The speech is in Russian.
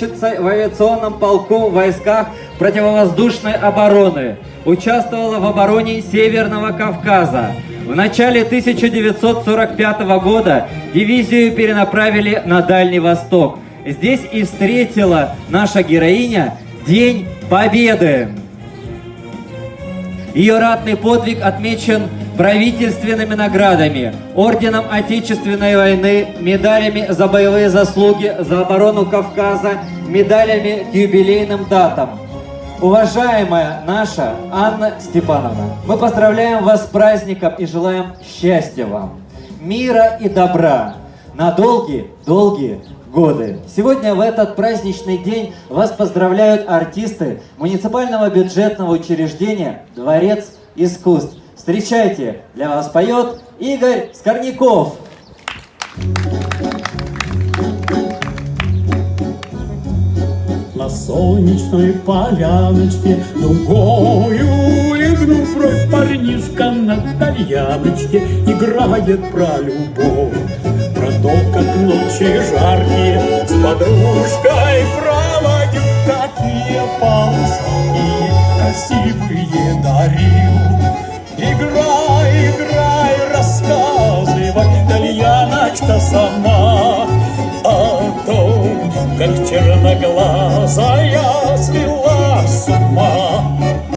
летчицей в авиационном полку в войсках противовоздушной обороны. Участвовала в обороне Северного Кавказа. В начале 1945 года дивизию перенаправили на Дальний Восток. Здесь и встретила наша героиня День Победы. Ее ратный подвиг отмечен правительственными наградами, орденом Отечественной войны, медалями за боевые заслуги за оборону Кавказа, медалями к юбилейным датам. Уважаемая наша Анна Степановна, мы поздравляем вас с праздником и желаем счастья вам, мира и добра на долгие-долгие годы. Сегодня в этот праздничный день вас поздравляют артисты муниципального бюджетного учреждения «Дворец искусств». Встречайте, для вас поет Игорь Скорняков. На солнечной поляночке Дугою легнув бровь Парнишка на тальяночке Играет про любовь Про то, как ночи жаркие С подружкой проводят Такие полоски красивые дарил Играй, играй, рассказывай, Тальяночка сама О том, как черноглазая